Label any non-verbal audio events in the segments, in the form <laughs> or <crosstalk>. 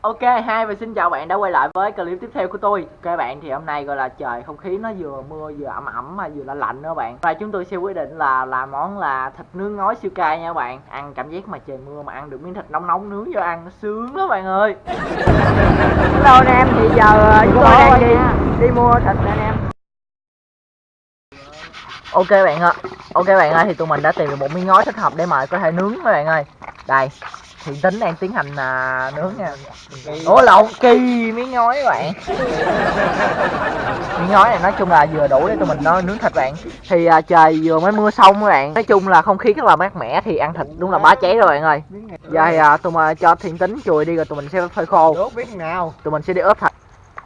Ok, hai và xin chào bạn đã quay lại với clip tiếp theo của tôi. Các bạn thì hôm nay gọi là trời không khí nó vừa mưa vừa ẩm ẩm mà vừa lạnh lạnh nữa bạn. Và chúng tôi sẽ quyết định là làm món là thịt nướng ngói siêu cay nha bạn. Ăn cảm giác mà trời mưa mà ăn được miếng thịt nóng nóng nướng vô ăn nó sướng đó bạn ơi. <laughs> Hello anh em, thì giờ chúng tôi đang đi đi mua thịt nè anh em. Ok bạn ơi, ok bạn ơi thì tụi mình đã tìm được một miếng ngói thích hợp để mà có thể nướng mấy bạn ơi. Đây, Thiện tính đang tiến hành à, nướng nha. Ủa lộn kỳ miếng ngói các bạn. Miếng ngói này nói chung là vừa đủ để tụi mình nó nướng thịt bạn. Thì à, trời vừa mới mưa xong các bạn. Nói chung là không khí rất là mát mẻ thì ăn thịt đúng là bá cháy rồi bạn ơi. Giờ thì à, tụi mình cho thiện tính chùi đi rồi tụi mình sẽ phơi khô. Đốt biết nào. Tụi mình sẽ đi ướp thịt.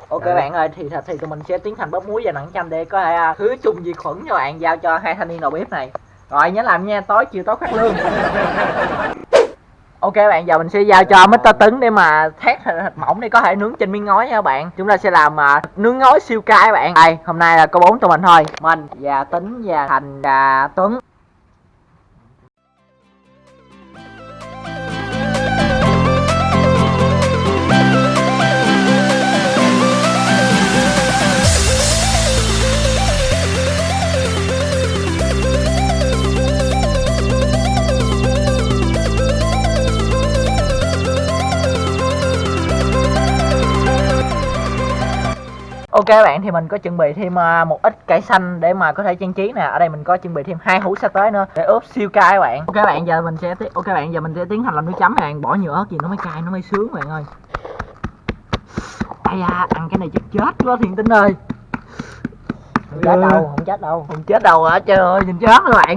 Ok Dạ. bạn ơi, thì thịt thì tụi mình sẽ tiến hành bóp muối và nặng chanh để có thể à, khử trùng diệt khuẩn cho bạn giao cho hai thanh niên đầu bếp này. Rồi nhớ làm nha, tối chiều tối phát lương. <laughs> Ok bạn, giờ mình sẽ giao cho Mr. Tấn để mà thét thịt, mỏng để có thể nướng trên miếng ngói nha bạn. Chúng ta sẽ làm uh, nướng ngói siêu cay bạn. Đây, hôm nay là có bốn tụi mình thôi. Mình và Tính và Thành và Tuấn. Ok bạn thì mình có chuẩn bị thêm à, một ít cải xanh để mà có thể trang trí nè. Ở đây mình có chuẩn bị thêm hai hũ sa tế nữa để ướp siêu cay các bạn. Ok bạn giờ mình sẽ ok bạn giờ mình sẽ tiến hành làm nước chấm bạn. Bỏ nhiều ớt gì nó mới cay nó mới sướng bạn ơi. Ai da, ăn cái này chắc chết quá thiền tính ơi. Không chết đâu, không chết đâu Không chết đâu hả trời ơi nhìn chết rồi bạn.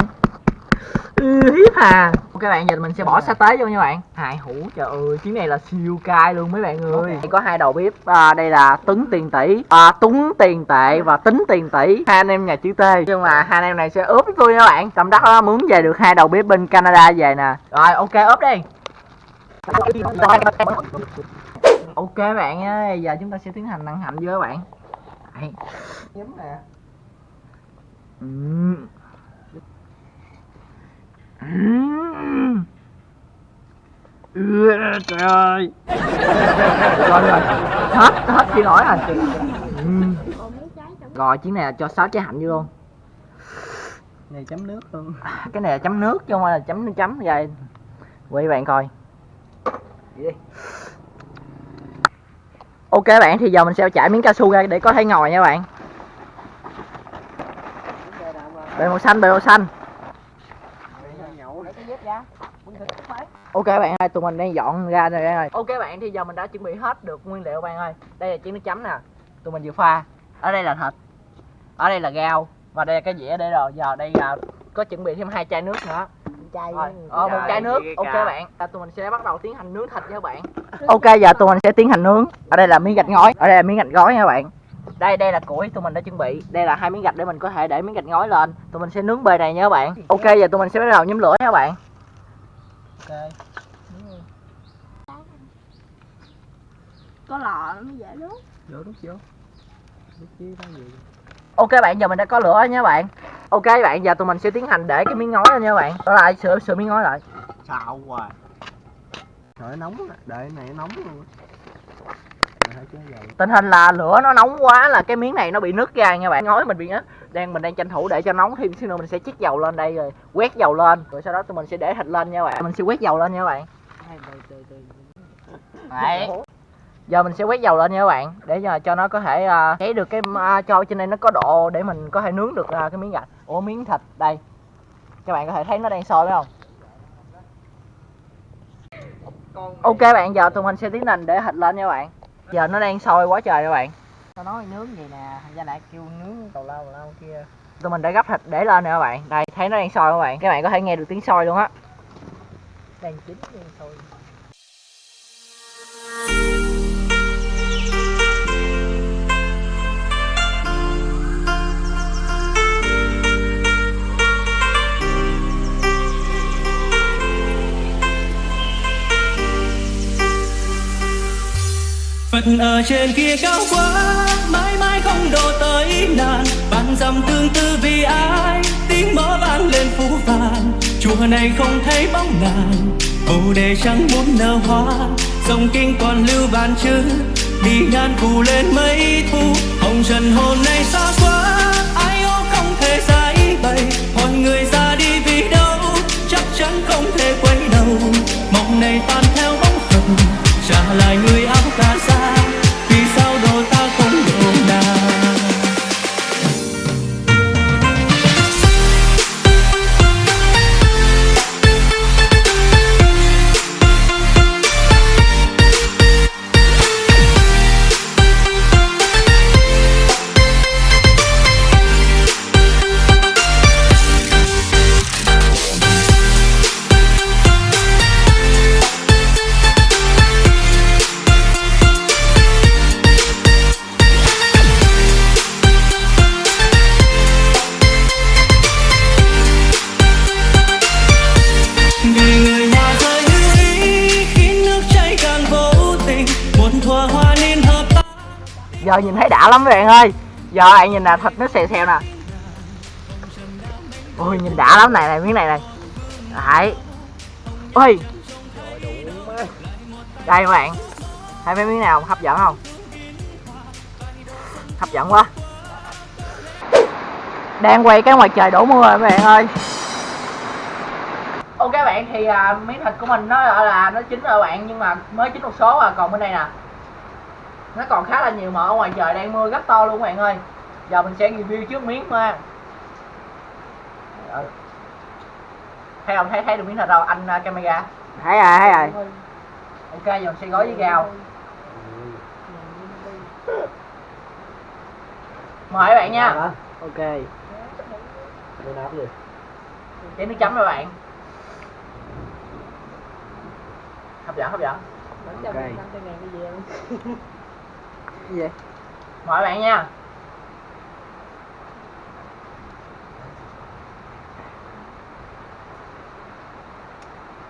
Ừ, hiếp hà ok bạn giờ mình sẽ bỏ sa tế vô nha bạn. Hai hũ trời ơi chuyến này là siêu cay luôn mấy bạn ơi. Đây có hai đầu bếp. À, đây là tấn tiền tỷ. À, tuấn tiền tệ và tính tiền tỷ. Hai anh em nhà chữ t. Nhưng mà hai anh em này sẽ ướp với tôi nha bạn. Tầm đắt đó mướn về được hai đầu bếp bên canada về nè. Rồi ok ướp đi. Ok bạn ơi giờ chúng ta sẽ tiến hành nặng hạnh vô các bạn. Nhấm nè. Ừm. Ừm. Ừ, trời ơi. Rồi rồi hết hết chỉ nổi rồi. Ừm. rồi chuyến này cho sáu trái hạnh vô luôn. Này chấm nước luôn. Cái này là chấm nước chứ không phải là chấm chấm vậy. Quay bạn coi. Ok bạn thì giờ mình sẽ chải miếng cao su ra để có thể ngồi nha bạn. Bề màu xanh bề màu xanh Nhậu Để cái dép ra Ok bạn ơi, tụi mình đang dọn ra rồi bạn ơi. Ok bạn, thì giờ mình đã chuẩn bị hết được nguyên liệu bạn ơi. Đây là chén nước chấm nè. Tụi mình vừa pha. Ở đây là thịt. Ở đây là rau Và đây là cái dĩa để rồi. Giờ đây là có chuẩn bị thêm hai chai nước nữa. Chai rồi, ờ, một chai nước, ok bạn. À, Tụi mình sẽ bắt đầu tiến hành nướng thịt nha các bạn. Ok, giờ tụi mình sẽ tiến hành nướng. Ở đây là miếng gạch ngói, ở đây là miếng gạch gói nha bạn. Đây đây là củi tụi mình đã chuẩn bị. Đây là hai miếng gạch để mình có thể để miếng gạch ngói lên. Tụi mình sẽ nướng bề này nha các bạn. Ok giờ tụi mình sẽ bắt đầu nhóm lửa nha các bạn Ok. Có lò nó mới dễ đốt vô chứ có gì ok bạn giờ mình đã có lửa rồi nha bạn. Ok bạn giờ tụi mình sẽ tiến hành để cái miếng ngói lên nha bạn. Đó lại sửa sửa miếng ngói lại. Xào hoài. Trời nóng đợi này nóng luôn á. Rồi thôi chứ vậy tình hình là lửa nó nóng quá là cái miếng này nó bị nứt ra nha bạn. Ngói mình bị nứt đang mình đang tranh thủ để cho nóng thêm xíu nữa mình sẽ chiết dầu lên đây rồi quét dầu lên. Rồi sau đó tụi mình sẽ để thịt lên nha bạn. Mình sẽ quét dầu lên nha bạn. Đấy. giờ mình sẽ quét dầu lên nha các bạn để cho, nó có thể uh, cháy được cái uh, cho trên đây nó có độ để mình có thể nướng được uh, cái miếng gạch. Ủa miếng thịt đây. Các bạn có thể thấy nó đang sôi phải không? Ok bạn giờ tụi mình sẽ tiến hành để thịt lên nha bạn giờ nó đang sôi quá trời các bạn. Tao nói nướng vậy nè, ra lại kêu nướng tàu lao lao kia. Tụi mình đã gấp thịt để lên nè các bạn. Đây thấy nó đang sôi các bạn. Các bạn có thể nghe được tiếng sôi luôn á. Đang chín đi thôi Phật ở trên kia cao quá, Mãi mãi không độ tới nàng Vạn dặm tương tư vì ai, Tiếng mõ vang lên phú vàng Chùa này không thấy bóng nàng, bồ đề chẳng muốn nở hoa. Dòng kinh còn lưu bàn chữ đi ngàn cù lên mấy thu. Hồng trần hôm nay xa quá, ai ô không thể giải bày. Hỏi người ra đi vì đâu, chắc chắn không thể quay Trời nhìn thấy đã lắm các bạn ơi. Giờ bạn nhìn nè thịt nó xèo xèo nè. Ôi nhìn đã lắm này này miếng này này. Đấy. Ôi. Đây các bạn. Thấy mấy miếng nào hấp dẫn không? Hấp dẫn quá. Đang quay cái ngoài trời đổ mưa rồi các bạn ơi. Ok bạn thì à, miếng thịt của mình nó là nó chín rồi bạn nhưng mà mới chín một số à còn bên đây nè nó còn khá là nhiều mỡ ở ngoài trời đang mưa rất to luôn các bạn ơi. Giờ mình sẽ review trước miếng nha thấy không? Thấy thấy được miếng thịt đâu? Anh uh, camera. Thấy rồi thấy rồi. Ok giờ mình sẽ gói với gao mời các bạn nha. Ok. Gì? chén nước chấm rồi bạn. Hấp dẫn hấp dẫn. Ok. <laughs> gì? Vậy mời bạn nha.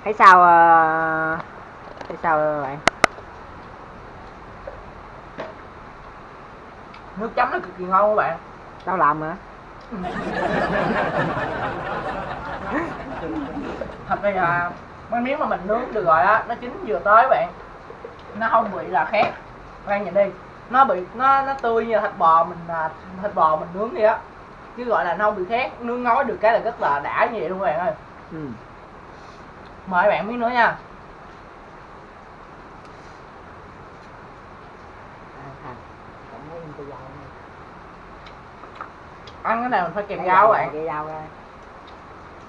Thấy sao uh, thấy sao ờ, bạn? Nước chấm nó cực kỳ ngon các bạn. Tao làm mà. <laughs> thật ra là mấy miếng mà mình nướng được rồi á nó chín vừa tới bạn. Nó không bị là khét. Bạn nhìn đi nó bị nó nó tươi như thịt bò mình à, thịt bò mình nướng vậy á. Chứ gọi là nó không bị khét nướng ngói được cái là rất là đã như vậy luôn các bạn ơi. Ừ. mời bạn miếng nữa nha. Ăn cái này mình phải kèm rau bạn? cái rau ra.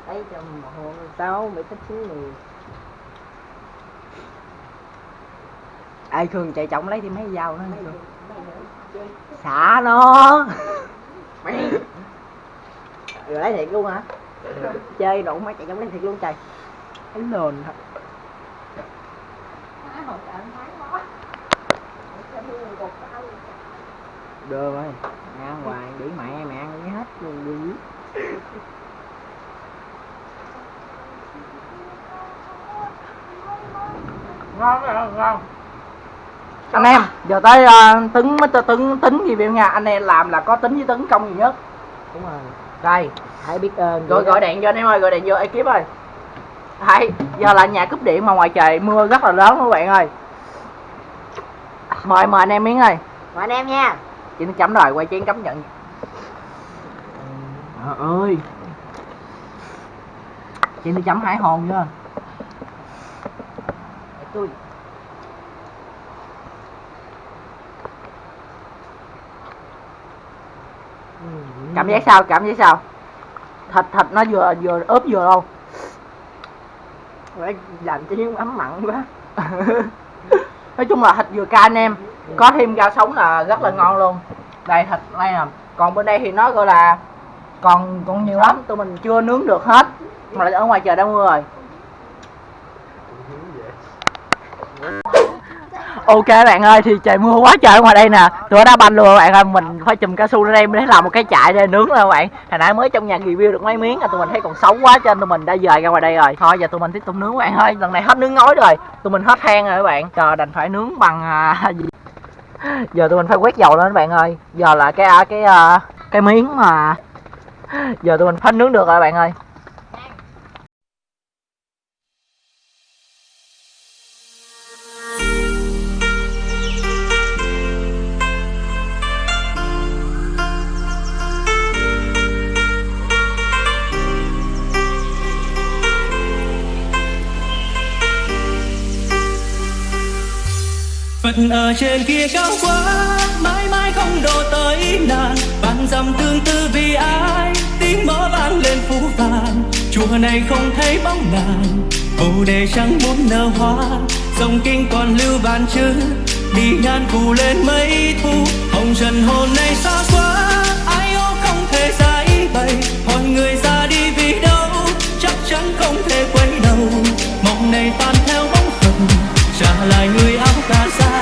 Lấy cho một hồ sáu bị thích xíu người ai thường chạy trọng lấy thì mấy dao nữa xả nó. Rồi lấy thiệt luôn hả? Chơi đủ mấy chạy trọng lấy thiệt luôn trời. Cái nền thật. Đưa ơi mẹ ăn hoài để mẹ mẹ ăn cái hết luôn đi. Ngon ngon ngon anh em giờ tới uh, tính mới tính tính gì biểu nha anh em làm là có tính với tấn công gì nhất? Đúng rồi. Đây hãy biết ơn gọi gọi điện cho anh em ơi gọi điện vô ekip ơi. Hay giờ là nhà cúp điện mà ngoài trời mưa rất là lớn các bạn ơi. Mời mời anh em miếng ơi. Mời anh em nha. Chị nó chấm rồi quay chén chấm nhận. Trời ơi. Chị nó chấm hải hồn chưa? Tôi cảm giác sao? Cảm giác sao? Thịt thịt nó vừa vừa ướp vừa không phải làm cho những ấm mặn quá. <laughs> Nói chung là thịt vừa cay anh em. Có thêm rau sống là rất là ngon luôn. Đây thịt đây nè. Còn bên đây thì nó gọi là còn còn nhiều lắm. Tụi mình chưa nướng được hết. Mà ở ngoài trời đã mưa rồi ok bạn ơi thì trời mưa quá trời ngoài đây nè. Tụi đã đá banh luôn bạn ơi mình phải chùm cao su ra đây để làm một cái chạy để nướng rồi bạn. Hồi nãy mới trong nhà review được mấy miếng là tụi mình thấy còn xấu quá cho nên tụi mình đã dời ra ngoài đây rồi. Thôi giờ tụi mình tiếp tục nướng bạn ơi. Lần này hết nướng ngói rồi tụi mình hết than rồi các bạn. Chờ đành phải nướng bằng à, <laughs> gì? Giờ tụi mình phải quét dầu lên các bạn ơi. Giờ là cái à, cái à, cái miếng mà <laughs> giờ tụi mình phải nướng được rồi bạn ơi. Ở trên kia cao quá, mãi mãi không độ tới nàng. Vạn dặm tương tư vì ai, tiếng mõ vang lên phú vàng chùa này không thấy bóng nàng, bồ đề chẳng muốn nở hoa. Dòng kinh còn lưu bàn chữ, đi ngàn cù lên mấy thu. Hồng trần hồn này xa quá, ai ô không thể giải bày. Hỏi người ra đi vì đâu, chắc chắn không thể quay đầu. Mộng này tan theo bóng phật trả lại người áo cà sa.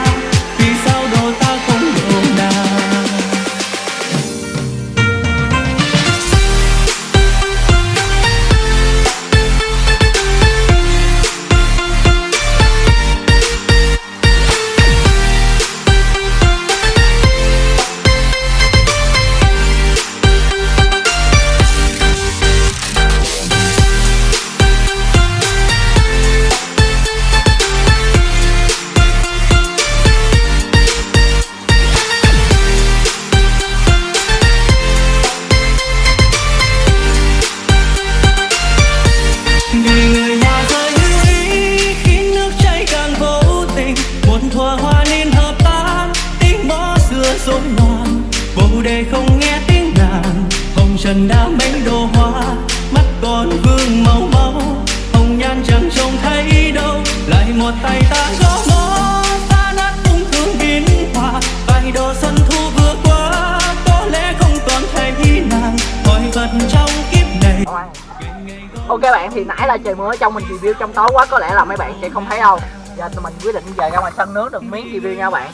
Ok bạn, thì nãy là trời mưa ở trong mình review trong tối quá, có lẽ là mấy bạn sẽ không thấy đâu. Giờ tụi mình quyết định về ra ngoài sân nướng được miếng review nha bạn.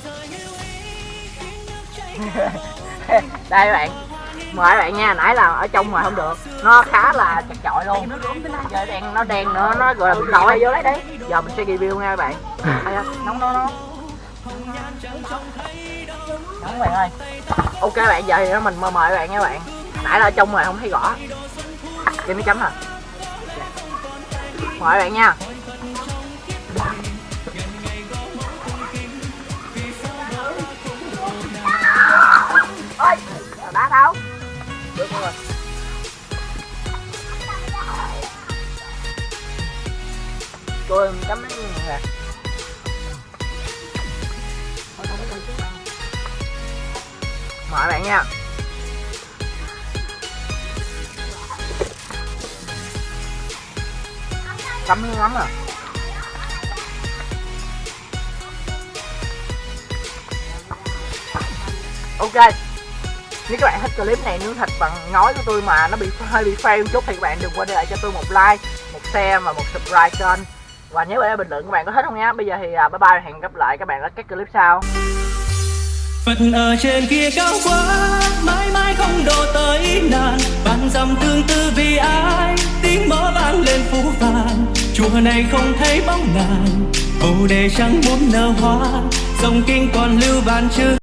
<laughs> Đây bạn, mời bạn nha, nãy là ở trong mà không được. Nó khá là chật chội luôn. Giờ đen, nó đen nữa, nó gọi là bị lòi vô lấy đấy giờ mình sẽ review nha bạn. Nóng nó nóng. Nóng bạn ơi. Ok bạn, giờ thì mình mời bạn nha bạn. Nãy là ở trong mà không thấy rõ. Cái mấy chấm à mời bạn nha. Ôi đá đâu? Được rồi. Tôi chấm mấy nè. Mời bạn nha. Cắm miếng lắm à? Ok. Nếu các bạn thích clip này nướng thịt bằng ngói của tôi mà nó bị <laughs> hơi bị fail chút thì các bạn đừng quên để lại cho tôi một like, một share và một subscribe kênh. Và nhớ để bình luận các bạn có thích không nhé bây giờ thì à, bye bye hẹn gặp lại các bạn ở các clip sau. Phật ở trên kia cao quá, mãi mãi không độ tới nàng bàn dòng tương tư vì ai, tiếng mõ vang lên phú vàng chùa này không thấy bóng nàng, bồ đề chẳng muốn nở hoa, dòng kinh còn lưu vạn chữ